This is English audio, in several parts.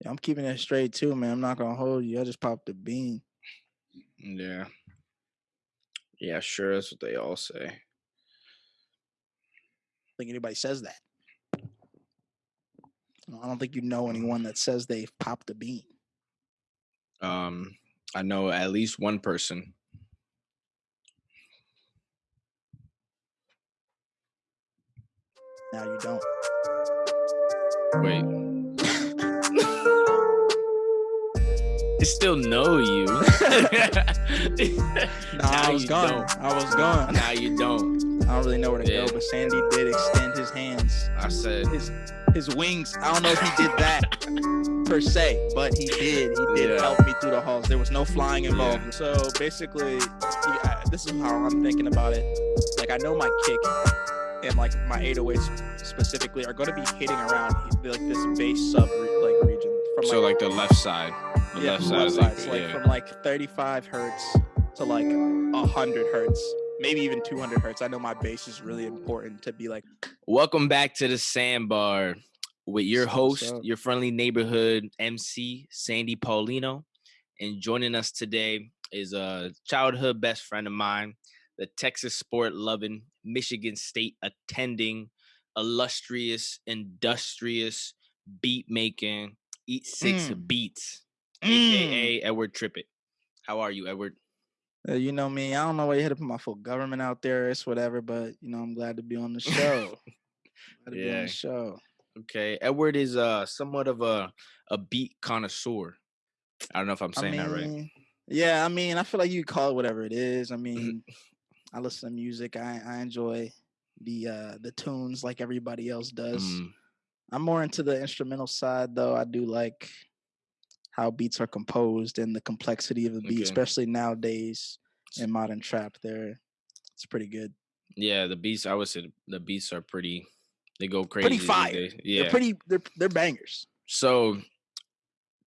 Yeah, I'm keeping it straight too, man. I'm not gonna hold you. I just popped the bean. Yeah. Yeah, sure. That's what they all say. I think anybody says that. I don't think you know anyone that says they've popped a bean. Um, I know at least one person. Now you don't. Wait. I still know you. Nah, I was gone. don't. I was gone. Now you don't. I don't really know where to Yeah. go, but Sandy did extend his hands, I said his his wings. I don't know if he did that per se, but he did. He did Yeah. help me through the halls. There was no flying involved. So basically, yeah, this is how I'm thinking about it. Like I know my kick and like my 808s specifically are going to be hitting around like this bass sub like region from so like the left side. The yeah, left side left side. So like yeah. from like 35 hertz to like 100 hertz, maybe even 200 hertz. I know my bass is really important to be like Welcome back to the Sandbar with your host, your friendly neighborhood MC, Sandy Paulino. And joining us today is a childhood best friend of mine, the Texas sport loving, Michigan State attending, illustrious, industrious, beat making, eat six Mm. beats, Mm. aka Edward Trippett. How are you, Edward? Uh, you know me. I don't know why you had to put my full government out there. It's whatever, but you know I'm glad to be on the show. glad to be on Yeah. the show. Okay, Edward is uh somewhat of a a beat connoisseur. I don't know if I'm saying I that right. yeah. I mean, I feel like you call it whatever it is. I mean, I listen to music. I I enjoy the uh the tunes like everybody else does. Mm, I'm more into the instrumental side though. I do like how beats are composed and the complexity of the beat, Okay. especially nowadays in modern trap. There, it's pretty good. yeah, the beats. I would say the- beats are pretty. They go crazy. Pretty fire. They're Yeah. pretty. They're they're bangers. So,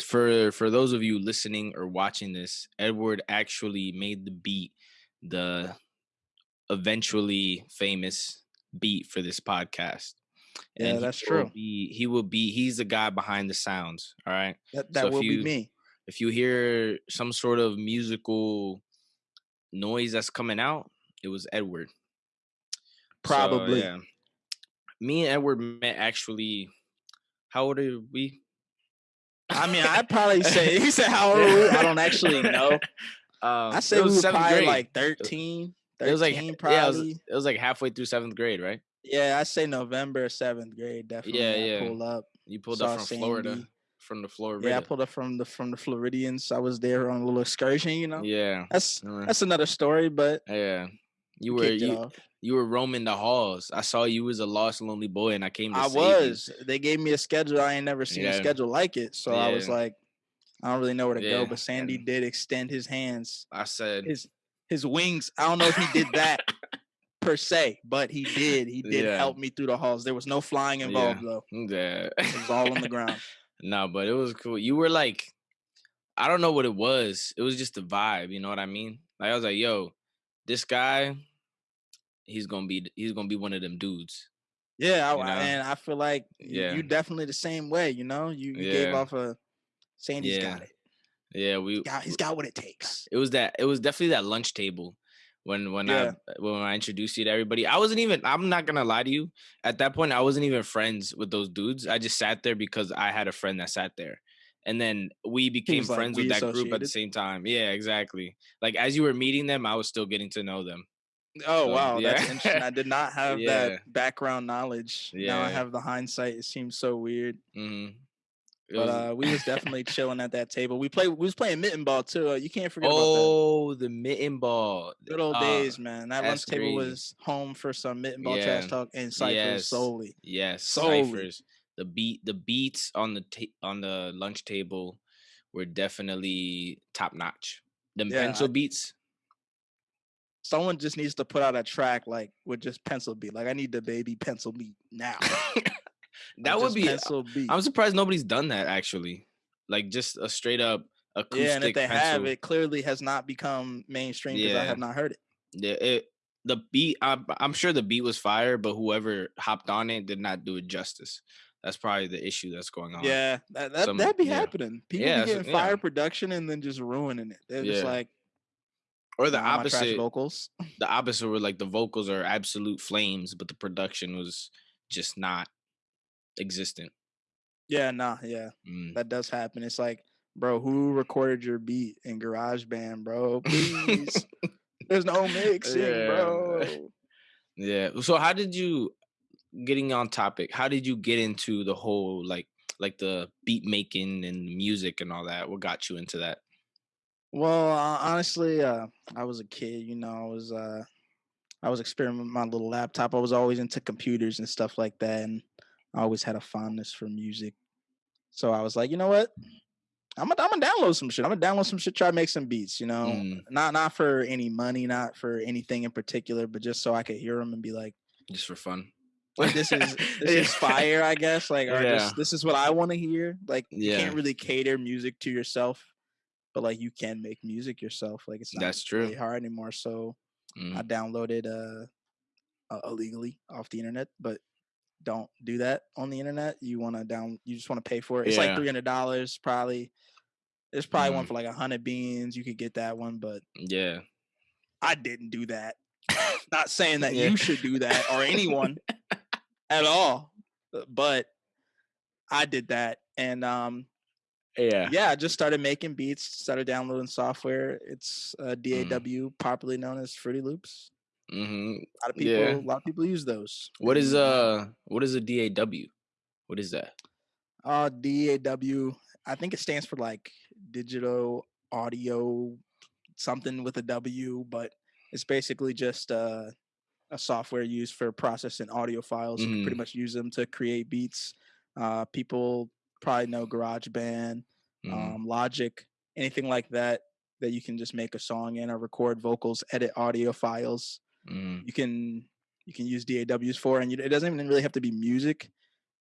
for for those of you listening or watching this, Edward actually made the beat, the eventually famous beat for this podcast. Yeah, that's true. Be, he will be. He's the guy behind the sounds. All right. That that So will you- be me. if you hear some sort of musical noise that's coming out, it was Edward. So, Probably. yeah. Me and Edward met actually. How old are we? I mean, I'd probably say he said how old are we? I don't actually know. Um, I it say we was were probably grade. like 13, 13 It was like yeah, it was, probably. it was like halfway through seventh grade, right? Yeah, I say November seventh grade. Definitely. Yeah, I yeah. Pull up. You pulled up from Florida, from the Florida. Yeah, I pulled up from the from the Floridians. I was there on a little excursion. You know, Yeah, that's uh, that's another story. But yeah. You were you, you were roaming the halls. I saw you was a lost lonely boy, and I came to I save you. was. They gave me a schedule. I ain't never seen a schedule like it. So I was like, I don't really know where to Yeah, go. But Sandy and- did extend his hands, I said, his his wings. I don't know if he did that per se, but he did. He did Yeah. help me through the halls. There was no flying Yeah. involved though. yeah. It was all on the ground. No, but it was cool. You were like, I don't know what it was. It was just the vibe. You know what I mean? Like I was like, yo, this guy, he's gonna be he's gonna be one of them dudes. Yeah, I, You know? and I feel like you, Yeah. you definitely the same way. You know, you, you gave off a Sandy's Yeah. got it. Yeah, we. Got, he's got what it takes. It was that. It was definitely that lunch table when when Yeah. I when I introduced you to everybody. I wasn't even. I'm not gonna lie to you. At that point, I wasn't even friends with those dudes. I just sat there because I had a friend that sat there. And then we became like, friends "We with that group at the same time. Yeah, exactly. Like as you were meeting them, I was still getting to know them. Oh So, wow, that's interesting. I did not have Yeah. that background knowledge. Now I have the hindsight. It seems so weird. hmm But uh, we was definitely chilling at that table. We play. We was playing mitten ball too. Uh, you can't forget about oh, the mitten ball. Good old uh, days, man. That lunch table crazy. was home for some mitten ball Yeah. trash talk and ciphers Yes. solely. Yes, Solely. ciphers. The beat, the beats on the ta- on the lunch table were definitely top notch. The Yeah, pencil I- beats. Someone just needs to put out a track like with just pencil beat. Like I need the baby pencil beat now. That would be. Uh, I'm surprised nobody's done that actually. Like just a straight up acoustic yeah, and if they pencil. have, it clearly has not become mainstream because I have not heard it. Yeah, it, the beat. I'm, I'm sure the beat was fire, but whoever hopped on it did not do it justice. That's probably the issue that's going on. Yeah, that that Some- that be yeah. happening. People Yeah, so- getting yeah. fire production and then just ruining it. They're just like Or the "Nah, trash opposite. vocals. The opposite where like the vocals are absolute flames, but the production was just not existent. Yeah, nah, yeah, Mm. that does happen. It's like, bro, who recorded your beat in GarageBand, bro? Please, there's no mixing, Yeah. bro. Yeah. So how did you getting on topic? How did you get into the whole like like the beat making and music and all that? What got you into that? Well, uh, honestly, uh, I was a kid. You know, I was uh, I was experimenting with my little laptop. I was always into computers and stuff like that, and I always had a fondness for music. So I was like, you know what? I'm gonna I'm gonna download some shit. I'm gonna download some shit. Try to make some beats. You know, Mm. not not for any money, not for anything in particular, but just so I could hear them and be like, Just for fun. like this is this is fire. I guess like or Yeah. this this is what I want to hear. Like you can't really cater music to yourself, but like you can make music yourself. Like it's not That's true. really hard anymore. So Mm. I downloaded uh, uh illegally off the internet, but don't do that on the internet. You want to down, you just want to pay for it. It's like three hundred dollars probably. There's probably one Mhm. for like a hundred beans. You could get that one, but Yeah. I didn't do that. Not saying that Yeah. you should do that or anyone at all, uh, but I did that, and um, Yeah. yeah, I just started making beats, started downloading software. It's uh, Mm. DAW, popularly known as Fruity Loops. Hmm A lot of people, Yeah. a lot of people use those. What is and, uh what is a DAW? What is that? uh DAW? I think it stands for like digital audio something with a W, but it's basically just uh, a software used for processing audio files. You can pretty Mhm. much use them to create beats. Uh, people probably know GarageBand, Mhm. um, Logic, anything like that that you can just make a song in or record vocals, edit audio files. Mhm. You can you can use DAWs for, and you, it doesn't even really have to be music.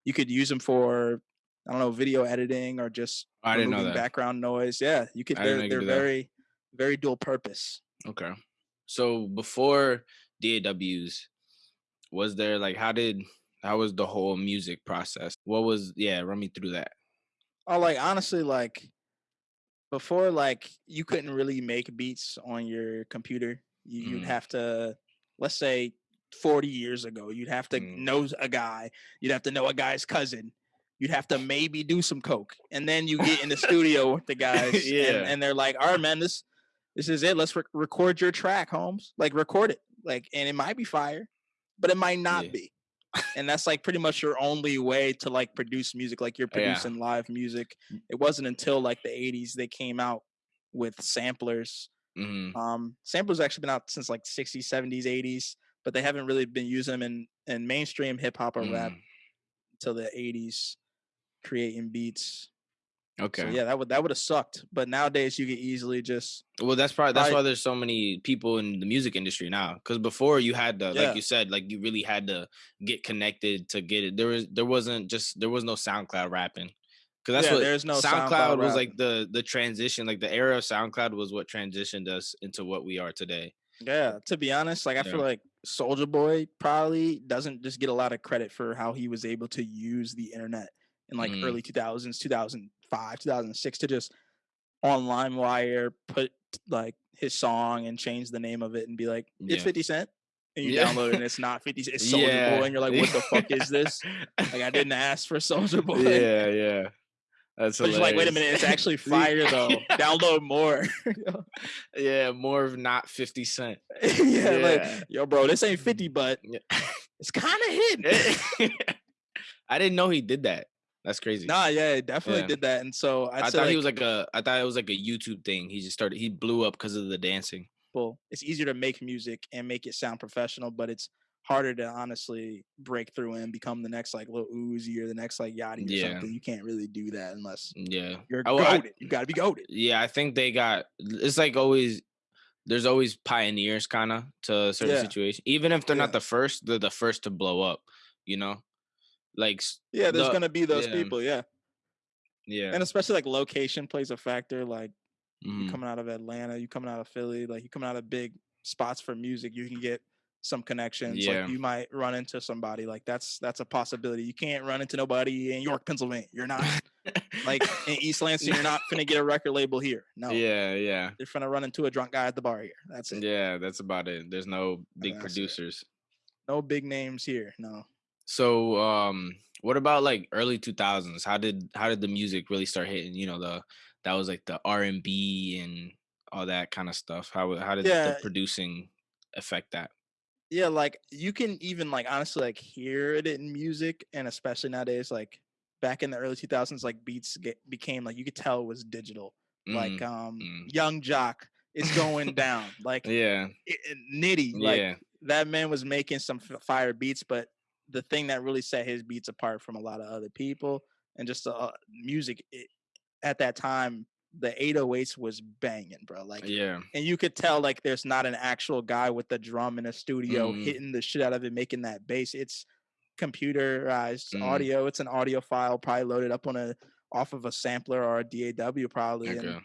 You could use them for I don't know video editing or just I didn't know that. background noise. Yeah, you could. They're they're do that. very very dual purpose. Okay. So before DAWs, was there like how did how was the whole music process? What was yeah, run me through that. Oh, like honestly, like before, like you couldn't really make beats on your computer. You, You'd Mm. have to, let's say, forty years ago, you'd have to Mm. know a guy. You'd have to know a guy's cousin. You'd have to maybe do some coke, and then you get in the studio with the guys, Yeah. and, and they're like, "All right, man, this this is it. Let's rec- record your track, Holmes. Like, record it. Like, and it might be fire, but it might not Yeah. be." and that's like pretty much your only way to like produce music like you're Yeah. producing live music it wasn't until like the 80s they came out with samplers hmm um samplers actually been out since like 60s 70s 80s but they haven't really been using them in in mainstream hip-hop or rap Mm. until the 80s creating beats Okay. so yeah that would that would have sucked but nowadays you could easily just Well, that's probably that's Right. why there's so many people in the music industry now. Because before you had to, Yeah. like you said, like you really had to get connected to get it. There was there wasn't just there was no SoundCloud rapping. Because that's Yeah, what there's no SoundCloud, SoundCloud was like the the transition, like the era of SoundCloud was what transitioned us into what we are today. Yeah, to be honest, like I feel like Soulja Boy probably doesn't just get a lot of credit for how he was able to use the internet in like Mm. early 2000s, 2005, 2006 to just on LimeWire put like his song and change the name of it and be like, it's Yeah. 50 Cent. And you Yeah. download it and it's not 50 Cent, it's Soulja Boy. And you're like, what the fuck is this? Like, I didn't ask for Soulja Boy. Yeah, yeah. That's But like, wait a minute, it's actually fire though. Download more. Yeah, more of not 50 Cent. yeah, Yeah. like, yo, bro, this ain't 50, but it's kind of hidden. I didn't know he did that. That's crazy. Nah, yeah, it definitely Yeah. did that. And so I'd I thought like, he was like a. I thought it was like a YouTube thing. He just started. He blew up because of the dancing. people, it's easier to make music and make it sound professional, but it's harder to honestly break through and become the next like Lil Uzi or the next like Yachty or Yeah. something. You can't really do that unless Yeah. you're I- well, I- goaded. you gotta be goaded. Yeah, I think they got. It's like always. There's always pioneers, kind of, to a certain Yeah. situation. Even if they're Yeah. not the first, they're the first to blow up. You know, like Yeah, there's the- gonna be those yeah. people, yeah. yeah. And especially like location plays a factor. Like you mhm, coming out of Atlanta, you coming out of Philly, like you coming out of big spots for music, you can get some connections. Yeah. Like you might run into somebody. Like that's that's a possibility. You can't run into nobody in York, Pennsylvania. You're not like in East Lansing. You're not gonna get a record label here. No. yeah, yeah, You're gonna run into a drunk guy at the bar here. That's it. yeah. That's about it. There's no big That's it. producers. No big names here. No. So, um, what about like early 2000s? How did how did the music really start hitting? You know, the that was like the R and B and all that kind of stuff. How how did Yeah. the producing affect that? Yeah, like you can even like honestly like hear it in music, and especially nowadays, like back in the early 2000s, like beats get, became like you could tell it was digital. Like Mm, um, mm. Yung Joc is going down. Like yeah, it, it- Nitti, like yeah, that man was making some f- fire beats, but the thing that really set his beats apart from a lot of other people and just uh, music it, at that time, the 808s was banging, bro. Like yeah, and you could tell like there's not an actual guy with the drum in a studio Mm. hitting the shit out of it, making that bass. It's computerized Mm. audio. It's an audio file, probably loaded up on a off of a sampler or a DAW, probably. okay,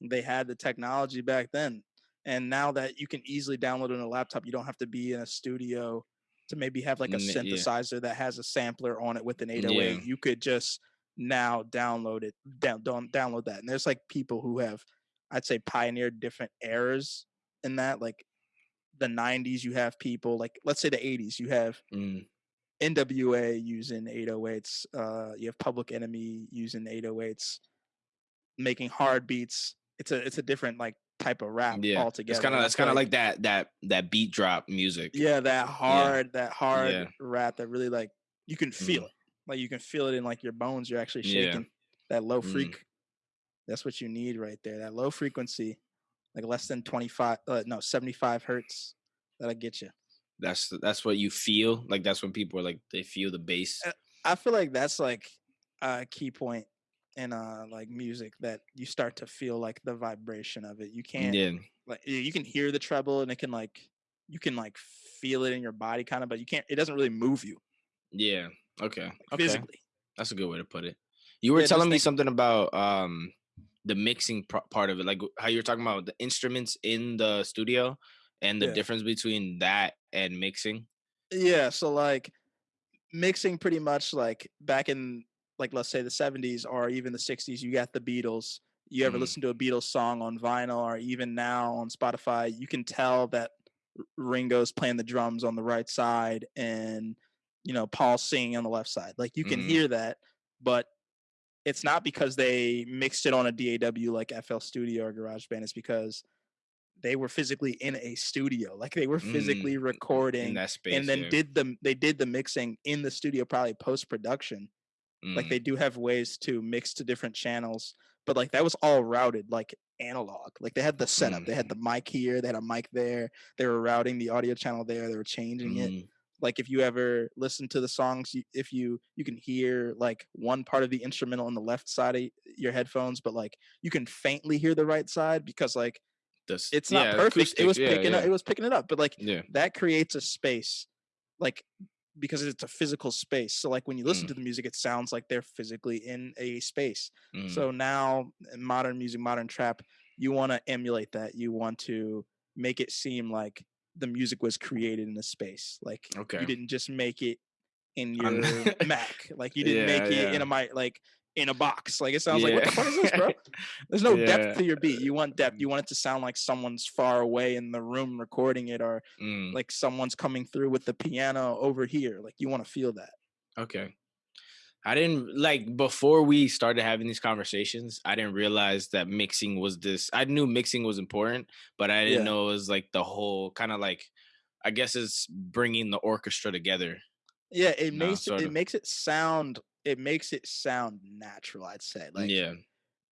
And they had the technology back then. And now that you can easily download on a laptop, you don't have to be in a studio to maybe have like a N- yeah. synthesizer that has a sampler on it with an 808. Yeah. You could just now download it, down, down download that. And there's like people who have, I'd say, pioneered different eras in that. Like the 90s, you have people like, let's say the 80s, you have Mm, NWA using 808s. Uh, you have Public Enemy using 808s, making hard beats. It's a it's a different like type of rap yeah. altogether. It's kind of it's kind of like that that that beat drop music. yeah, that hard that hard Yeah. rap that really like you can feel Mm. it. Like you can feel it in like your bones. You're actually Yeah. shaking. That low Mm. freak. That's what you need right there. That low frequency, like less than 25, uh, no, 75 hertz. That'll get you. That's that's what you feel. Like that's when people are like they feel the bass. Uh, I feel like that's like a key point in uh like music that you start to feel like the vibration of it. You can't Yeah, like you can hear the treble and it can like you can like feel it in your body kind of, but you can't. It doesn't really move you yeah. Okay, okay. physically. That's a good way to put it. You were Yeah, telling me something about um the mixing part of it, like how you were talking about the instruments in the studio and the Yeah. difference between that and mixing. Yeah, so like mixing pretty much like back in like let's say the 70s or even the 60s, you got the Beatles. You ever Mhm. listen to a Beatles song on vinyl or even now on Spotify, you can tell that Ringo's playing the drums on the right side and you know Paul's singing on the left side. Like you can Mhm. hear that, but it's not because they mixed it on a DAW like FL Studio or GarageBand. It's because they were physically in a studio, like they were Mm, physically recording in that space. and then yeah. did the they did the mixing in the studio probably post production like Mm, they do have ways to mix to different channels but like that was all routed like analog like they had the setup they had the mic here they had a mic there they were routing the audio channel there they were changing it mm, like if you ever listen to the songs if you you can hear like one part of the instrumental on the left side of your headphones but like you can faintly hear the right side because like the it's not yeah, perfect. It was yeah, picking yeah, up it was picking it up but like that creates a space like because it's a physical space so like when you listen Mm. to the music it sounds like they're physically in a space. Mm, so now in modern music modern trap you want to emulate that you want to make it seem like the music was created in a space like Okay. you didn't just make it in your mac like you didn't make Yeah, it in a mic like in a box like it sounds like what the fuck is this bro there's no Yeah. depth to your beat you want depth you want it to sound like someone's far away in the room recording it or Mm, like someone's coming through with the piano over here. Like you want to feel that. okay. I didn't like before we started having these conversations. I didn't realize that mixing was this. I knew mixing was important, but I didn't Yeah. know it was like the whole kind of like. I guess it's bringing the orchestra together. Yeah, it makes it, it of. makes it sound it makes it sound natural. I'd say like yeah,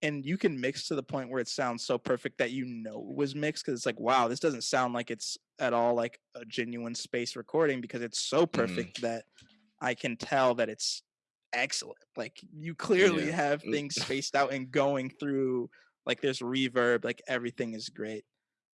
and you can mix to the point where it sounds so perfect that you know it was mixed because it's like wow, this doesn't sound like it's at all like a genuine space recording because it's so Mm-hmm. perfect that I can tell that it's excellent. Like you clearly Yeah. have Mm. things spaced out and going through like there's reverb, like everything is great.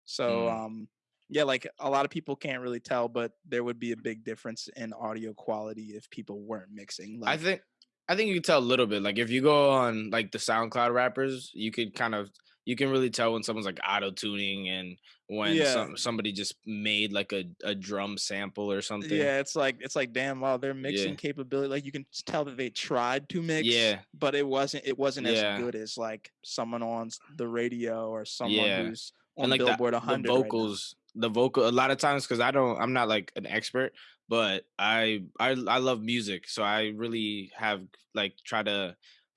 So Mm. um yeah, like a lot of people can't really tell, but there would be a big difference in audio quality if people weren't mixing. Like, I think I think you can tell a little bit. Like if you go on like the SoundCloud rappers, you could kind of you can really tell when someone's like auto tuning and when Yeah. some somebody just made like a, a drum sample or something. Yeah, it's like it's like damn wow, their Yeah. mixing capability like you can tell that they tried to mix, Yeah. but it wasn't it wasn't Yeah. as good as like someone on the radio or someone Yeah. who's on and like the, Billboard the 100 right now. vocals the vocal a lot of times because i don't i'm not like an expert but I, I i love music so i really have like try to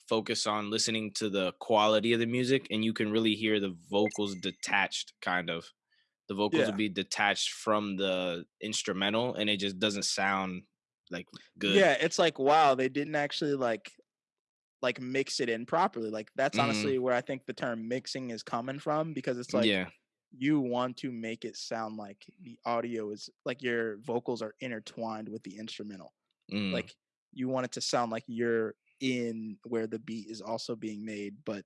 focus on listening to the quality of the music and you can really hear the vocals detached kind of the vocals Yeah. will be detached from the instrumental and it just doesn't sound like good Yeah, it's like wow, they didn't actually like like mix it in properly. Like that's Mhm. honestly where I think the term mixing is coming from because it's like yeah you want to make it sound like the audio is like your vocals are intertwined with the instrumental. mm, Like you want it to sound like you're in where the beat is also being made, but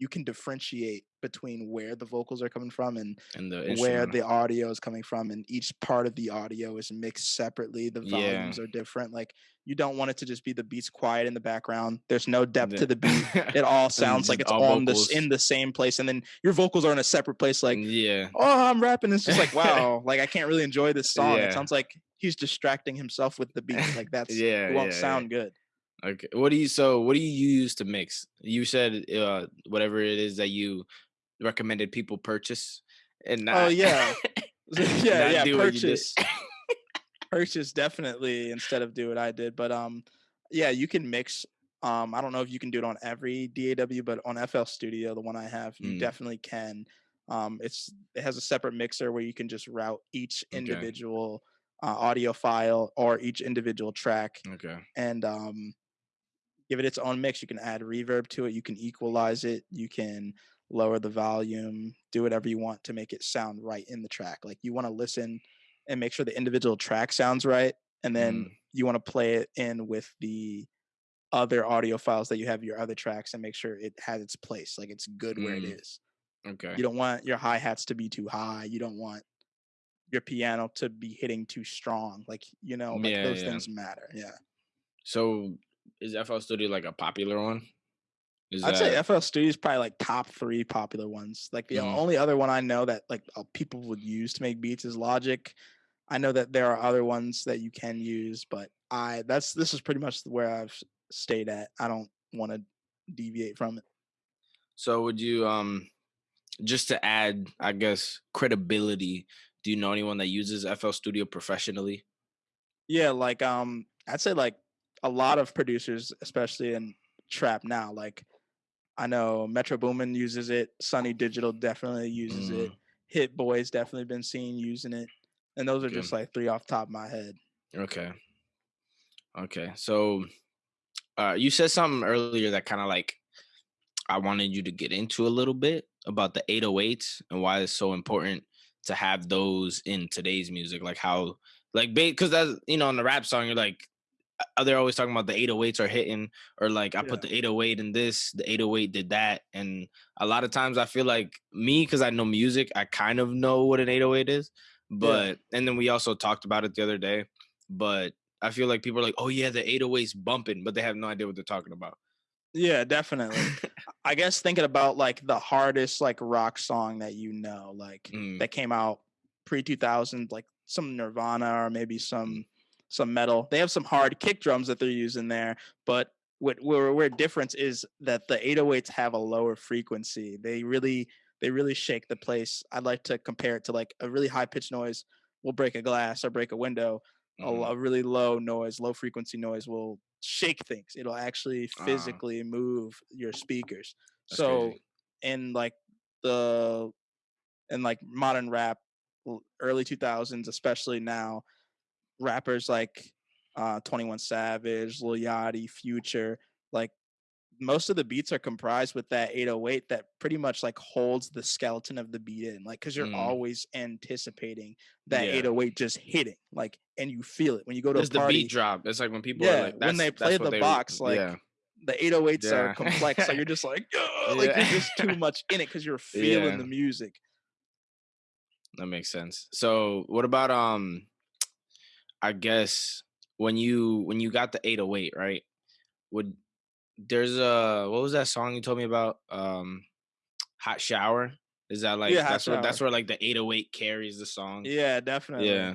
you can differentiate between where the vocals are coming from and and the where the audio is coming from and each part of the audio is mixed separately the Yeah. volumes are different like you don't want it to just be the beats quiet in the background there's no depth to the beat it all sounds like it's all on this in the same place and then your vocals are in a separate place like yeah oh i'm rapping it's just like wow like i can't really enjoy this song Yeah. it sounds like he's distracting himself with the beat like that's Yeah, it won't yeah, yeah. sound good Okay. What do you so what do you use to mix? You said uh whatever it is that you recommended people purchase and not oh yeah yeah yeah do what you did. purchase purchase definitely instead of do what I did. But um, yeah, you can mix. Um, I don't know if you can do it on every DAW, but on FL Studio, the one I have, you Mm. definitely can. Um, it's it has a separate mixer where you can just route each Okay. individual uh, audio file or each individual track Okay. and um, give it its own mix. You can add reverb to it. You can equalize it. You can lower the volume. Do whatever you want to make it sound right in the track. Like you want to listen and make sure the individual track sounds right, and then Mm. you want to play it in with the other audio files that you have your other tracks and make sure it has its place. Like it's good where it Mm. Okay. You don't want your hi hats to be too high. You don't want your piano to be hitting too strong. Like you know, like Yeah, those yeah. things matter. Yeah. So is FL Studio like a popular one? Is I'd say FL Studio is probably like top three popular ones. Like the Mhm. only other one I know that like people would use to make beats is Logic. I know that there are other ones that you can use, but I that's this is pretty much where I've stayed at. I don't want to deviate from it. so would you um just to add, I guess, credibility, do you know anyone that uses FL Studio professionally? Yeah, like um, I'd say like a lot of producers, especially in trap now. Like I know Metro Boomin uses it. Sunny Digital definitely uses it. Mm, Hit Boys definitely been seen using it. And those are just like three off the top of my head. Okay. Okay. So uh you said something earlier that kind of like I wanted you to get into a little bit about the 808s and why it's so important to have those in today's music like how like because that's you know in the rap song you're like they're always talking about the 808s are hitting or like I put the 808 in this the 808 did that and a lot of times I feel like me because I know music I kind of know what an 808 is but and then we also talked about it the other day but I feel like people are like oh yeah the 808's bumping but they have no idea what they're talking about Yeah, definitely. I guess thinking about like the hardest like rock song that you know, like Mm. that came out pre two thousand, like some Nirvana or maybe some some metal. They have some hard kick drums that they're using there, but what where where difference is that the 808s have a lower frequency. They really they really shake the place. I'd like to compare it to like a really high pitched noise will break a glass or break a window. A, Mhm. a really low noise, low frequency noise will shake things. It'll actually Ah. physically move your speakers. So crazy. in like the in like modern rap early 2000s especially now rappers like uh 21 savage lil yachty future like most of the beats are comprised with that 808 that pretty much like holds the skeleton of the beat in like because you're Mm. always anticipating that Yeah. 808 just hitting like and you feel it when you go to the beat drop. It's like when people Yeah, are like, when they play the they- box, like, yeah, the 808s Yeah. are complex so you're just like "Ugh," like you're just too much in it because you're feeling the music that makes sense. So what about um, I guess when you when you got the 808, right? Would there's a what was that song you told me about? Um, Hot Shower. Is that like Yeah, that's where that's where like the 808 carries the song? Yeah, definitely. Yeah.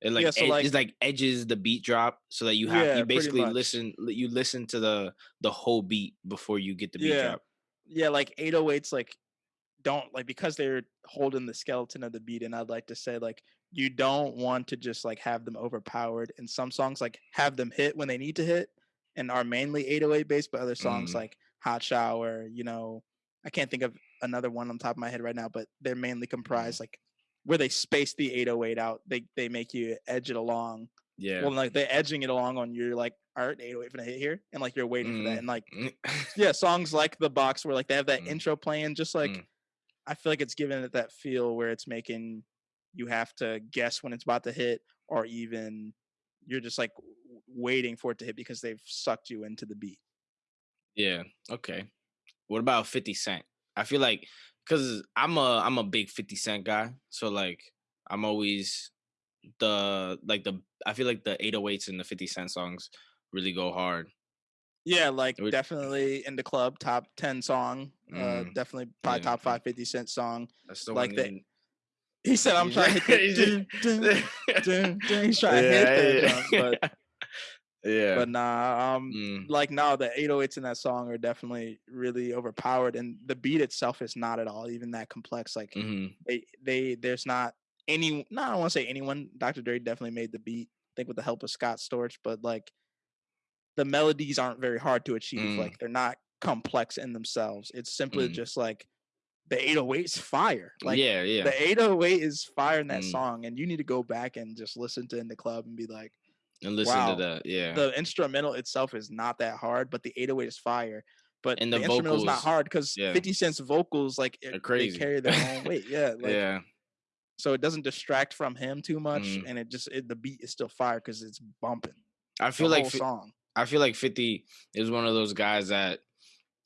It like, Yeah, so, ed- like- it's like edges the beat drop so that you have Yeah, you basically listen you listen to the the whole beat before you get the beat Yeah. drop. Yeah, like 808s like don't like because they're holding the skeleton of the beat and I'd like to say like you don't want to just like have them overpowered and some songs like have them hit when they need to hit and are mainly 808 based but other songs Mm. like Hot Shower, you know, I can't think of another one on top of my head right now but they're mainly comprised like where they space the 808 out. They they make you edge it along. Yeah. Well, like they're edging it along on you're like, right, 808 for the hit here, and like you're waiting for that, Mm. and like yeah, songs like the box where like they have that Mm. intro playing, just like Mm. I feel like it's giving it that feel where it's making you have to guess when it's about to hit, or even you're just like waiting for it to hit because they've sucked you into the beat. Yeah. Okay. What about 50 Cent? I feel like cuz I'm a I'm a big 50 Cent guy, so like I'm always the like the I feel like the 808s and the 50 Cent songs really go hard. Yeah, like Would- definitely in the club, top ten song, uh, Mm, definitely probably yeah, top mm. five 50 Cent song. That's the Like one that- He said, "I'm trying to hit the dun, dun, dun, dun." He's trying to hit that jump, but yeah. but nah, um, Mm, like now the 808s in that song are definitely really overpowered, and the beat itself is not at all even that complex. Like mhm. they, they, there's not any. No, I don't want to say anyone. Dr. Dre definitely made the beat. I think with the help of Scott Storch, but like the melodies aren't very hard to achieve. Mm. Like they're not complex in themselves. It's simply Mm. just like the 808's fire. Like yeah, yeah. the 808 is fire in that Mm. song, and you need to go back and just listen to in the club and be like and listen wow, to that. Yeah. the instrumental itself is not that hard, but the 808 is fire. But And the, the is not hard because yeah. 50 Cent's vocals like it, they carry their own weight. Yeah, like, yeah. so it doesn't distract from him too much, Mm. and it just it, the beat is still fire because it's bumping. I feel like song. I feel like 50 is one of those guys that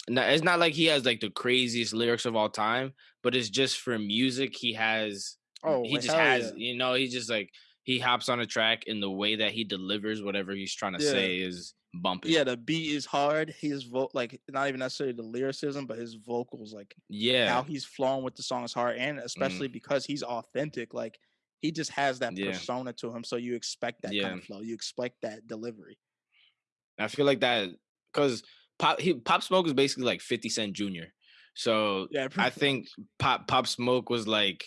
it's not like he has like the craziest lyrics of all time, but it's just for music he has Oh, he just has yeah. you know, he just like he hops on a track and the way that he delivers whatever he's trying to Yeah. say is bumping. Yeah, the beat is hard. His vote, like not even necessarily the lyricism, but his vocals, like Yeah. how he's flowing with the song is hard, and especially mm. because he's authentic. Like he just has that Yeah. persona to him, so you expect that Yeah. kind of flow. You expect that delivery. I feel like that because Pop he, Pop Smoke is basically like 50 Cent Jr. So Yeah, I think Pop Pop Smoke was like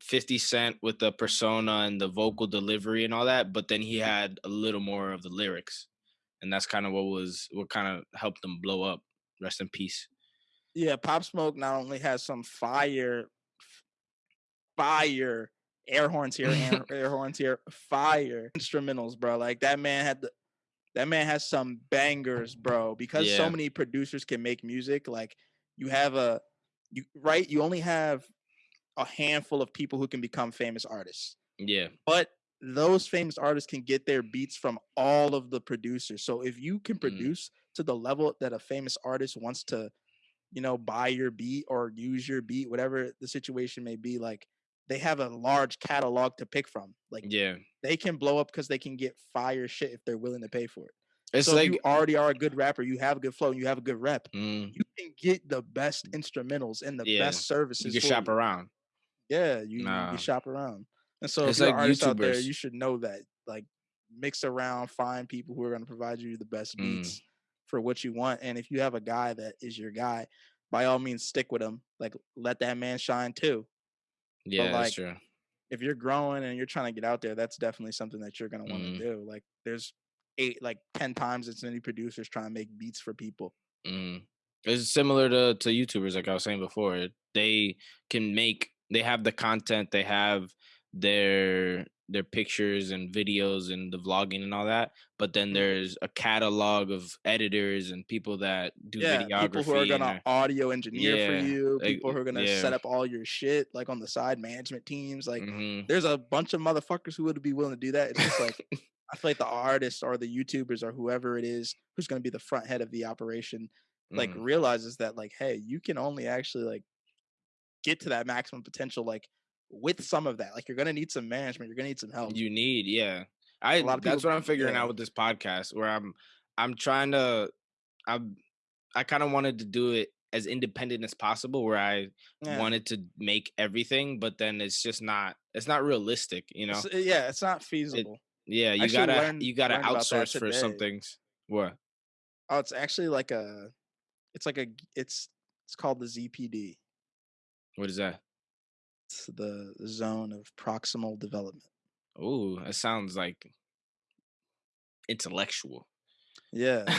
50 Cent with the persona and the vocal delivery and all that, but then he had a little more of the lyrics. And that's kind of what was what kind of helped him blow up. Rest in peace. Yeah, Pop Smoke not only has some fire, fire air horns here, air, air horns here, fire instrumentals, bro. Like that man had the, that man has some bangers, bro. Because so many producers can make music, like you have a, you right, you only have a handful of people who can become famous artists, Yeah. but those famous artists can get their beats from all of the producers. So if you can mm. produce to the level that a famous artist wants to, you know, buy your beat or use your beat, whatever the situation may be, like they have a large catalog to pick from. Like Yeah. they can blow up because they can get fire shit if they're willing to pay for it. It's so like you already are a good rapper, you have a good flow, you have a good rep, mm, you can get the best instrumentals and the Yeah. best services. you can shop around. yeah, you, you Nah. can shop around. And so It's if you're like an artist out there, you should know that. Like mix around, find people who are going to provide you the best Mm. beats for what you want. And if you have a guy that is your guy, by all means stick with him. Like let that man shine too. Yeah, like, that's true. If you're growing and you're trying to get out there, that's definitely something that you're going to want to Mm. do. Like there's eight, like 10 times as many producers trying to make beats for people. Mm. It's similar to to YouTubers, like I was saying before. They can make, they have the content, they have their their pictures and videos and the vlogging and all that. But then Mhm. there's a catalog of editors and people that do yeah, videography. people who are gonna audio engineer Yeah, for you, like, people who are gonna yeah. set up all your shit, like on the side, management teams. Like Mhm. there's a bunch of motherfuckers who would be willing to do that. It's just like I feel like the artists or the YouTubers or whoever it is who's going to be the front head of the operation, like Mhm. realizes that like, hey, you can only actually like get to that maximum potential like with some of that. Like you're going to need some management. You're going to need some help. you need yeah i that's what i'm figuring yeah. out with this podcast where i'm i'm trying to i'm i kind of wanted to do it as independent as possible where I Yeah. wanted to make everything, but then it's just not it's not realistic, you know. It's- yeah, it's not feasible. yeah, you actually gotta learned- you gotta learned about that outsource for some things. What? Oh, it's actually like a, it's like a it's it's called the ZPD. What is that? The zone of proximal development. Oh, that sounds like intellectual. Yeah, I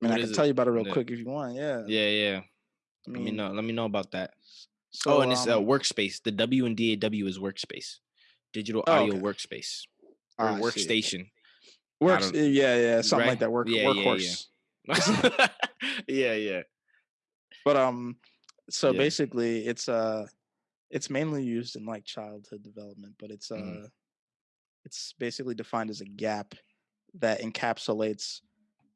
mean, I can it? tell you about it real Yeah. quick if you want. Yeah. Yeah, yeah. I Let me know. Let me know about that. So, oh, and it's um, workspace. The W and DAW is workspace, digital Oh, audio okay. workspace oh, or I workstation. Works. Yeah, yeah, something right? like that. Work Yeah, yeah, yeah. yeah, yeah. But um, so Yeah. basically, it's uh, it's mainly used in like childhood development, but it's uh, Mhm. it's basically defined as a gap that encapsulates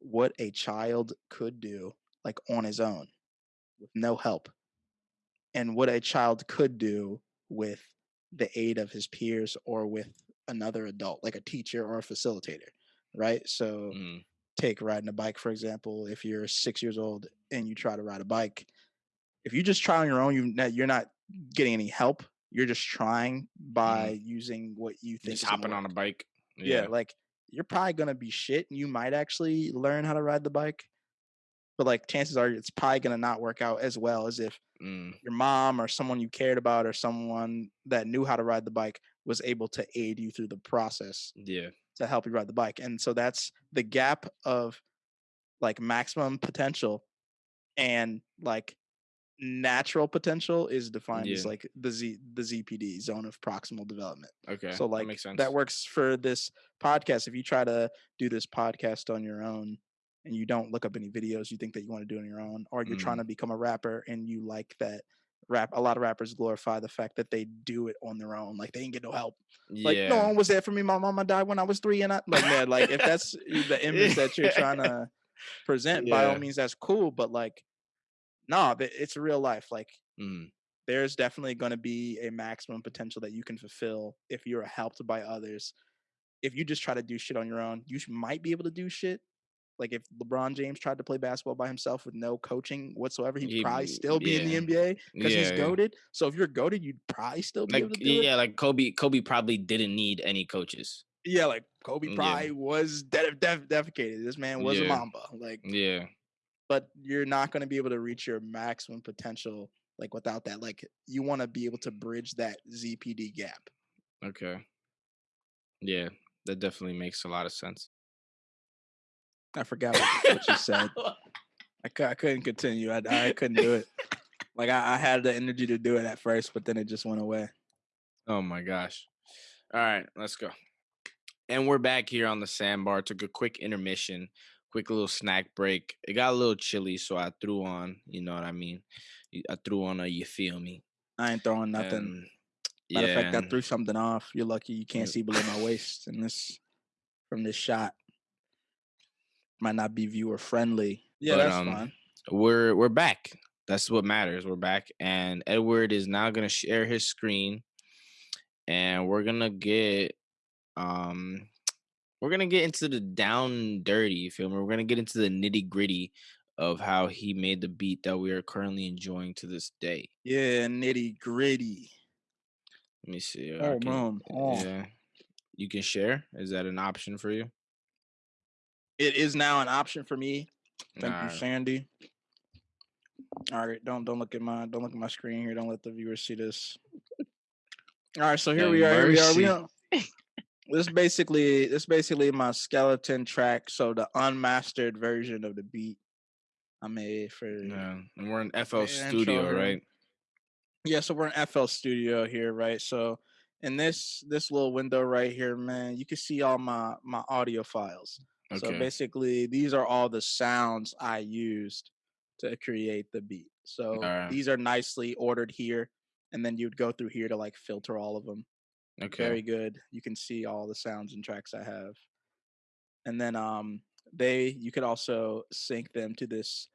what a child could do like on his own with no help, and what a child could do with the aid of his peers or with another adult, like a teacher or a facilitator, right? So Mm, take riding a bike for example if you're six years old and you try to ride a bike if you just try on your own you you're not getting any help you're just trying by using what you think just hopping on a bike. yeah. like you're probably gonna be shit and you might actually learn how to ride the bike but like chances are it's probably gonna not work out as well as if Mm, your mom or someone you cared about or someone that knew how to ride the bike was able to aid you through the process yeah. to help you ride the bike. And so that's the gap of like maximum potential and like natural potential is defined as like the Z the ZPD zone of proximal development. Okay. so like that makes sense. that works for this podcast. If you try to do this podcast on your own and you don't look up any videos you think that you want to do on your own, or you're trying Mhm. to become a rapper and you like that rap a lot of rappers glorify the fact that they do it on their own. Like they didn't get no help Yeah. like no one was there for me. My mama died when I was three, and I like man, like if that's the image that you're trying to present, by all means, that's cool. But like, nah, th- it's real life. Like Mm, there's definitely going to be a maximum potential that you can fulfill if you're helped by others. If you just try to do shit on your own, you might be able to do shit. Like if LeBron James tried to play basketball by himself with no coaching whatsoever, he'd He- probably still be in the. NBA because yeah, he's yeah. goaded. So if you're goaded, you'd probably still be Like able to do yeah, it. like Kobe. Kobe probably didn't need any coaches. Yeah, like Kobe Yeah. probably was de- def- defecated. This man was a Mamba. Like, Yeah. But you're not going to be able to reach your maximum potential like without that. Like, you want to be able to bridge that ZPD gap. Okay. Yeah, that definitely makes a lot of sense. I forgot what, what you said. I, I couldn't continue. I, I couldn't do it. Like I, I had the energy to do it at first, but then it just went away. Oh my gosh. All right, let's go. And we're back here on the sandbar. Took a quick intermission, quick little snack break. It got a little chilly, so I threw on, you know what I mean? I threw on a you feel me. I ain't throwing nothing. And, Matter of fact, I threw something off. You're lucky you can't see below my waist in this from this shot. Might not be viewer friendly. Yeah, But, that's um, fine. we're we're back. That's what matters. We're back, and Edward is now gonna share his screen, and we're gonna get um we're gonna get into the down dirty. You feel me? We're gonna get into the nitty gritty of how he made the beat that we are currently enjoying to this day. Yeah, nitty gritty. Let me see. Oh can- man, oh. yeah, you can share. Is that an option for you? it is now an option for me. Thank you, Sandy. All right, don't don't look at my don't look at my screen here. Don't let the viewers see this. All right, so here Have we are. Here we are. We mercy. This basically this basically my skeleton track. So the unmastered version of the beat I made for Yeah, and we're in FL Studio, intro, right? yeah so we're in fl studio here right so in this this little window right here man you can see all my my audio files Okay. so basically these are all the sounds i used to create the beat so Alright. these are nicely ordered here and then you'd go through here to like filter all of them Okay. very good you can see all the sounds and tracks i have and then um they you could also sync them to this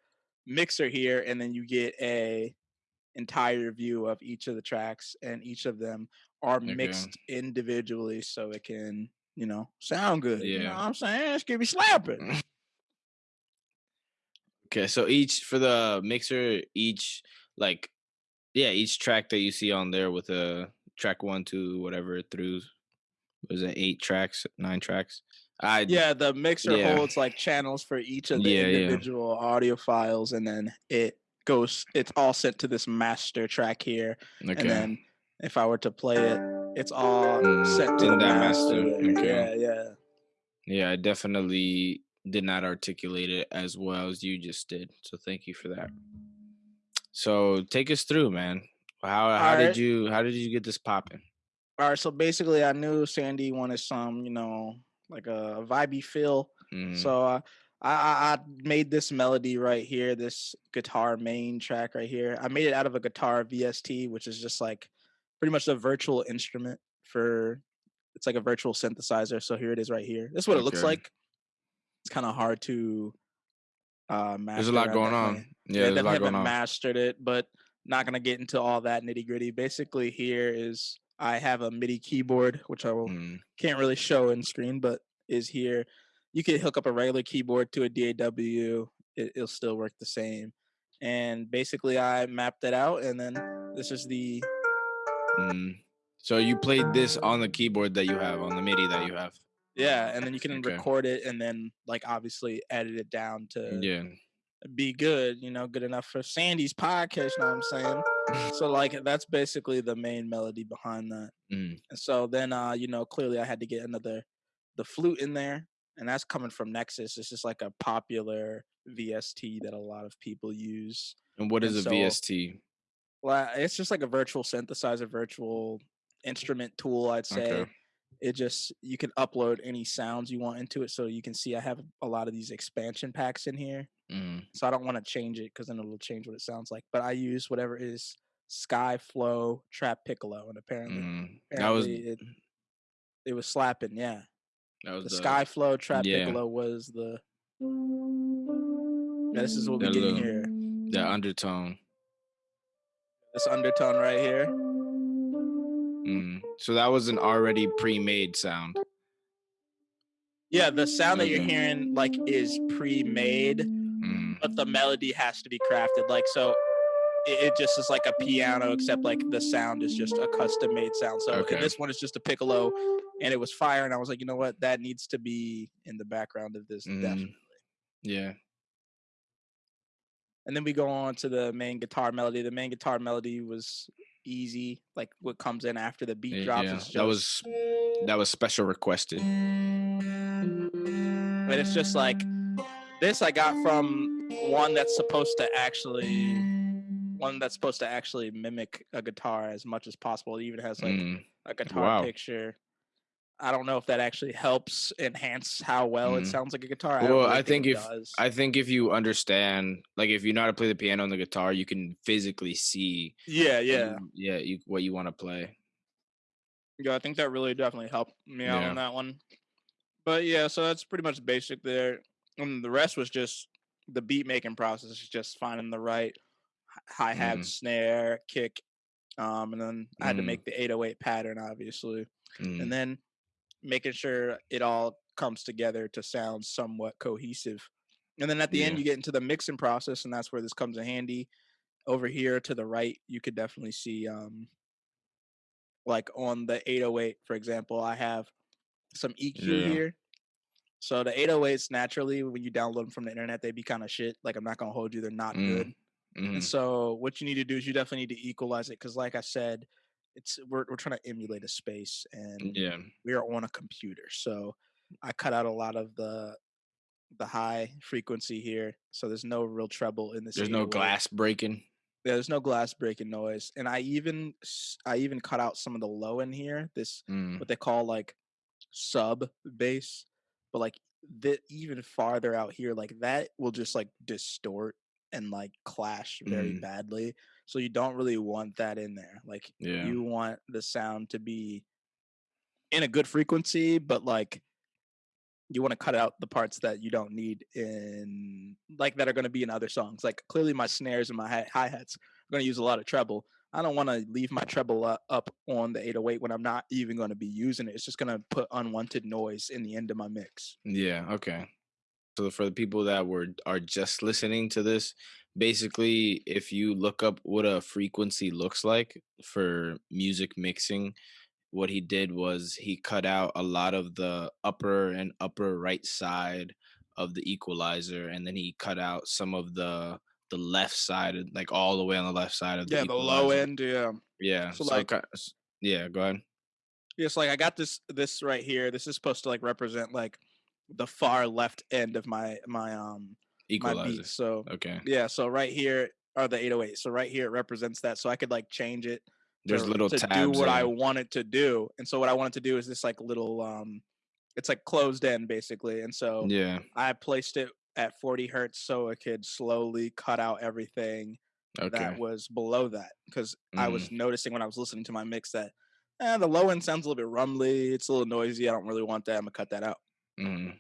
mixer here and then you get a entire view of each of the tracks and each of them are Okay. mixed individually so it can you know sound good you know Yeah. what i'm saying it's gonna be slapping Okay, so each for the mixer, each like yeah, each track that you see on there with a track one, two, whatever through was it eight tracks, nine tracks? I Yeah, the mixer Yeah. holds like channels for each of the Yeah, yeah. individual audio files, and then it goes. It's all sent to this master track here, okay. and then if I were to play it, it's all Mm, sent to in the that master. master, okay. Yeah, yeah. Yeah, I definitely did not articulate it as well as you just did. So thank you for that. So take us through, man. How how Alright. did you how did you get this popping? All right, so basically, I knew Sandy wanted some, you know, like a vibey feel. Mhm. So uh, I, I I made this melody right here, this guitar main track right here. I made it out of a guitar VST, which is just like pretty much a virtual instrument for. It's like a virtual synthesizer. So here it is right here. This is what it looks like. It's kind of hard to. Uh, There's a lot going on. yeah, Yeah, there's a definitely lot haven't going on. mastered it, but not gonna get into all that nitty gritty. Basically, here is I have a MIDI keyboard, which I will Mm, can't really show in screen, but is here. You could hook up a regular keyboard to a DAW; it, it'll still work the same. And basically, I mapped it out, and then this is the mm. So you played this on the keyboard that you have, on the MIDI that you have. yeah, and then you can Okay. record it, and then like obviously edit it down to Yeah. Be good, you know, good enough for Sandy's podcast. You know what I'm saying? So like that's basically the main melody behind that. Mm, And so then uh, you know, clearly I had to get another the flute in there. And that's coming from Nexus. It's just like a popular VST that a lot of people use. And what is And a so- VST? Well, it's just like a virtual synthesizer, virtual instrument tool, I'd say. Okay. It just you can upload any sounds you want into it. So you can see I have a lot of these expansion packs in here. Mm, So I don't want to change it because then it'll change what it sounds like. But I use whatever is Sky Flow Trap Piccolo, and apparently, mm. That was it, it was slapping. Yeah, that was the the, Sky Flow Trap yeah. Piccolo was the. Yeah, this is what we That get little- here. the undertone. This undertone right here. Mm. So that was an already pre-made sound. Yeah, the sound that you're hearing like is pre-made, Mm, but the melody has to be crafted. Like so, it, it just is like a piano, except like the sound is just a custom-made sound. So Okay. this one is just a piccolo, and it was fire. And I was like, you know what, that needs to be in the background of this. mm. Definitely. Yeah. And then we go on to the main guitar melody. The main guitar melody was easy. Like what comes in after the beat drops. yeah. just, that was that was special requested. but it's just like this I got from one that's supposed to actually one that's supposed to actually mimic a guitar as much as possible. It even has like Mm, a guitar wow. picture. I don't know if that actually helps enhance how well it Mm. sounds like a guitar. Well, really I think it if- does. I think if you understand, like if you know how to play the piano and the guitar, you can physically see. yeah, yeah. you- yeah, you, what you want to play. Yeah, I think that really definitely helped me out Yeah. on that one. But yeah, so that's pretty much basic there. And the rest was just the beat making process, is just finding the right hi hat, Mhm. snare, kick. Um, and then I had to Mhm. make the 808 pattern, obviously. Mm, And then making sure it all comes together to sound somewhat cohesive. And then at the end, you get into the mixing process, and that's where this comes in handy. Over here to the right, you could definitely see, um, like on the 808, for example, I have some EQ Yeah. here. So the 808s naturally, when you download them from the internet, they be kind of shit. Like I'm not gonna hold you, they're not Mm, good. mhm. And so what you need to do is you definitely need to equalize it because, like I said, it's we're we're trying to emulate a space and Yeah. we are on a computer. So I cut out a lot of the the high frequency here. So there's no real treble in this. There's no 808. glass breaking. Yeah, There's no glass breaking noise. And I even I even cut out some of the low in here. This Mm, what they call like sub bass. But like the even farther out here, like that will just like distort and like clash very Mm. badly. So you don't really want that in there. Like yeah. you want the sound to be in a good frequency, but like you want to cut out the parts that you don't need in like that are going to be in other songs. Like clearly my snares and my hi hats are going to use a lot of treble. I don't want to leave my treble up on the 808 when I'm not even going to be using it. It's just going to put unwanted noise in the end of my mix. Yeah. Okay. So for the people that were are just listening to this, basically if you look up what a frequency looks like for music mixing, what he did was he cut out a lot of the upper and upper right side of the equalizer and then he cut out some of the the left side like all the way on the left side of the Yeah, the low end. Yeah. Yeah. So So, like, yeah, go ahead. Yes, like I got this this right here. This is supposed to like represent like the far left end of my my um my Equalizer. beat. So Okay. yeah, so right here are the 808. So right here it represents that. So I could like change it There's to little to do what I there. want it to do. And so what I wanted to do is this like little um it's like closed in basically. And so Yeah. I placed it at 40 hertz so it could slowly cut out everything Okay. that was below that because I Mm, was noticing when I was listening to my mix that eh, the low end sounds a little bit rumbly. It's a little noisy. I don't really want that. I'm gonna cut that out. mm.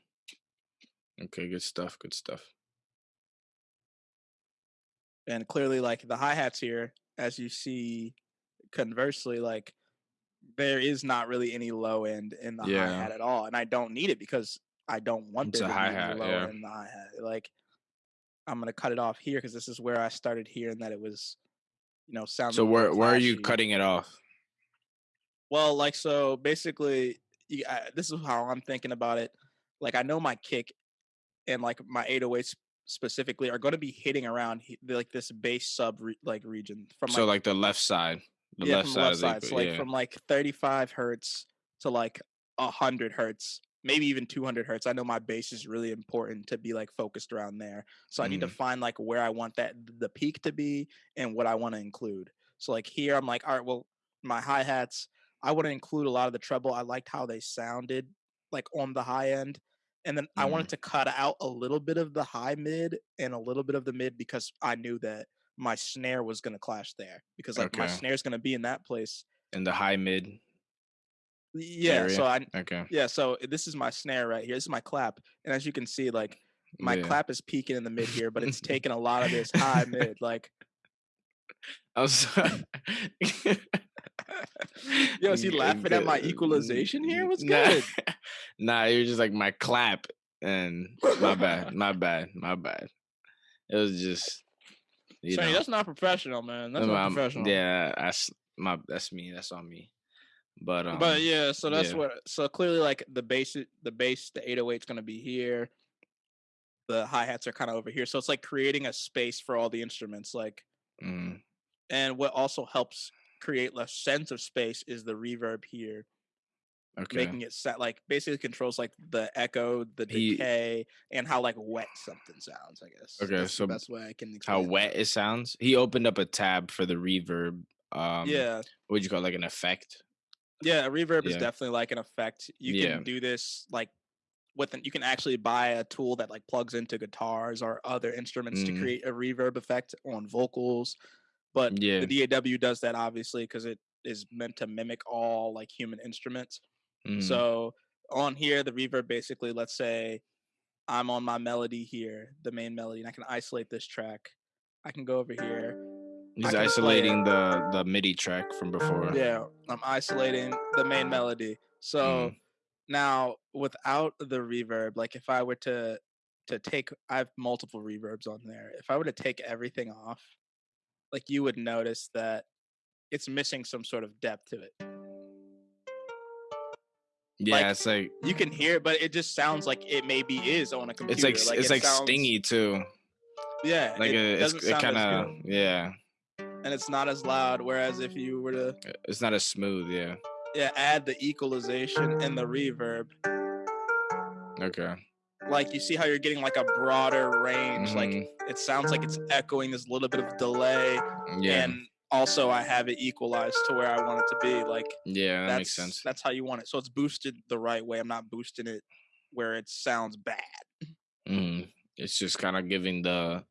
Okay, good stuff. Good stuff. And clearly, like the hi hats here, as you see, conversely, like there is not really any low end in the hi hat at all, and I don't need it because I don't want there to be any low yeah. end in the hi hat. Like I'm gonna cut it off here because this is where I started hearing that it was, you know, sounding. So where where are you cutting it off? Well, like so, basically, you, I, this is how I'm thinking about it. Like I know my kick and like my 808s specifically are going to be hitting around like this base sub re- like region from So like the left side. The yeah left from side left side. So like yeah. from like 35 hertz to like 100 hertz, maybe even 200 hertz. I know my bass is really important to be like focused around there. So I need to Mhm. find like where I want that the peak to be and what I want to include. So like here I'm like, all right, well, my hi-hats, I want to include a lot of the treble. I liked how they sounded like on the high end. And then I Mm-hmm. wanted to cut out a little bit of the high mid and a little bit of the mid because I knew that my snare was going to clash there because like my Okay. snare is going to be in that place. in the high mid Yeah, so. I Okay. yeah, so this is my snare right here. This is my clap. And as you can see like my yeah. clap is peaking in the mid here, but it's taking a lot of this high mid like I was Yo, is he laughing at my equalization here? What's Nah, good? nah, you're just like my clap, and my bad, my bad, my bad. It was just, you know, that's not professional, man. That's not um, professional. Yeah, that's my, that's me. That's on me. But um, but yeah, so that's yeah. what so clearly like the bass the bass, the 808 is gonna be here. The hi-hats are kind of over here. So it's like creating a space for all the instruments. Like mm, and what also helps create less sense of space is the reverb here. okay, making it set like basically controls like the echo, the He- decay, and how like wet something sounds. I guess. Okay, That's so the best way I can how wet it sounds. He opened up a tab for the reverb. Um, yeah, what would you call it, like an effect? yeah. A reverb is definitely like an effect. You Yeah. can do this like with an, you can actually buy a tool that like plugs into guitars or other instruments Mhm. to create a reverb effect on vocals. But Yeah. the DAW does that obviously because it is meant to mimic all like human instruments. Mm, So on here, the reverb basically, let's say I'm on my melody here, the main melody, and I can isolate this track. I can go over here. he's I can play it. isolating the the MIDI track from before. Yeah, I'm isolating the main melody. So Mm. now without the reverb, like if I were to to take I have multiple reverbs on there. If I were to take everything off, like you would notice that it's missing some sort of depth to it. yeah, like, it's like You can hear it, but it just sounds like it maybe is on a computer. it's like s- it's it like sounds- stingy too. Yeah, Like it a, it's it kind of yeah. and it's not as loud. Whereas if you were to uh, It's not as smooth. Yeah. yeah add the equalization and the reverb, Okay. Like you see how you're getting like a broader range. Like Mhm. it sounds like it's echoing. There's a little bit of delay, Yeah. and also I have it equalized to where I want it to be. Like yeah, that that's makes sense. that's how you want it. So it's boosted the right way. I'm not boosting it where it sounds bad. Mhm. It's just kind of giving the.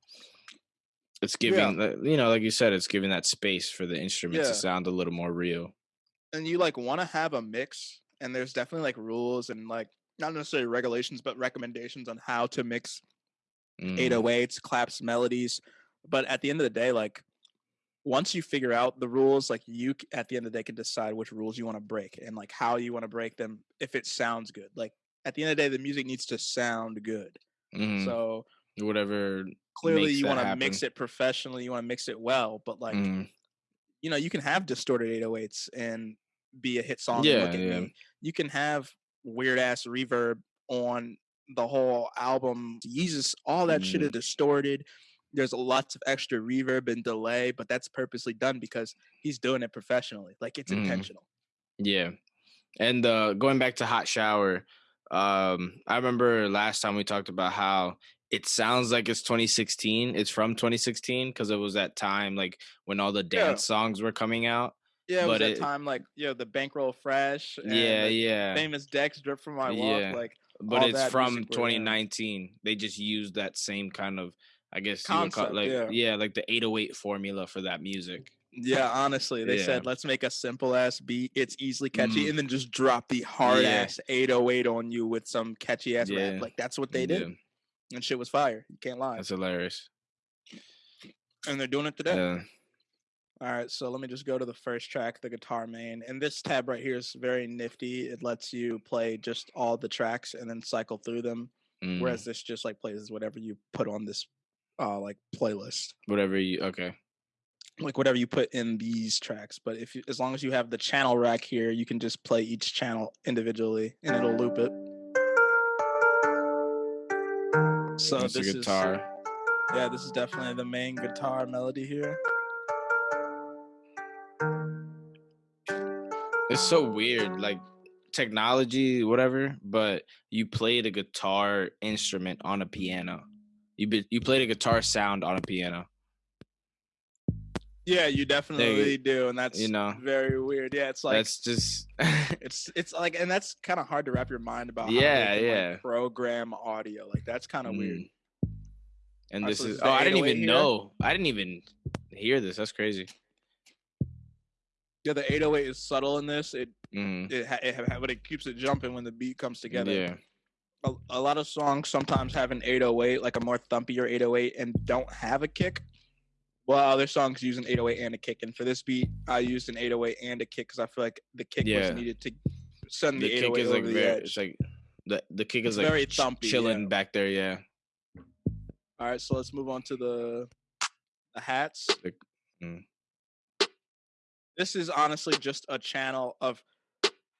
It's giving, the, you know, like you said, it's giving that space for the instruments Yeah. to sound a little more real. and you like want to have a mix and there's definitely like rules and like not necessarily regulations but recommendations on how to mix Mm, 808s claps melodies but at the end of the day like once you figure out the rules like you at the end of the day can decide which rules you want to break and like how you want to break them if it sounds good like at the end of the day the music needs to sound good Mhm. So Whatever. clearly you want to mix it professionally, you want to mix it well, but like Mhm. you know, you can have distorted 808s and be a hit song. Yeah, yeah. me. You can have weird ass reverb on the whole album. Yeezus, all that shit Mhm. is distorted. There's lots of extra reverb and delay, but that's purposely done because he's doing it professionally. Like it's Mhm. intentional. Yeah. And uh going back to Hot Shower, um I remember last time we talked about how it sounds like it's 2016. It's from 2016 because it was that time like when all the Yeah. dance songs were coming out. Yeah, it was But that it- time like you know the bankroll fresh. And yeah, yeah. Famous Dex drip from my walk. Yeah. Like But it's from music were, yeah. 2019. They just used that same kind of I guess you call Concept, like yeah. yeah, like the 808 formula for that music. Yeah, honestly, they Yeah. said let's make a simple ass beat. It's easily catchy, Mhm. and then just drop the hard Yeah. ass 808 on you with some catchy ass Yeah. rap. Like that's what they did, and shit was fire. You can't lie. That's hilarious. And they're doing it today. All right, so let me just go to the first track, the guitar main, and this tab right here is very nifty. It lets you play just all the tracks and then cycle through them, Mm, whereas this just like plays whatever you put on this, uh, like playlist. whatever you okay. like whatever you put in these tracks. But if you, as long as you have the channel rack here, you can just play each channel individually, and it'll loop it. So That's this guitar. is yeah, this is definitely the main guitar melody here. It's so weird, like technology, whatever. But you played a guitar instrument on a piano. You be, you played a guitar sound on a piano. Yeah, you definitely do, and that's you know, very weird. Yeah, it's like That's just it's it's like, and that's kind of hard to wrap your mind about. Yeah, they can, like, yeah. program audio like that's kind of weird. Mm. And Alright, this is oh, I didn't even here? know. I didn't even hear this. That's crazy. Yeah, the 808 is subtle in this. It Mhm. it, it but it keeps it jumping when the beat comes together. Yeah. a, a lot of songs sometimes have an 808, like a more thumpier 808, and don't have a kick. Well, other songs use an 808 and a kick, and for this beat, I used an 808 and a kick because I feel like the kick Yeah. was needed to send the, The kick 808 is over like the very. edge. It's like the the kick It's is like very thumpy, chilling yeah. back there. Yeah. All right, so let's move on to the the hats. The- mm. This is honestly just a channel of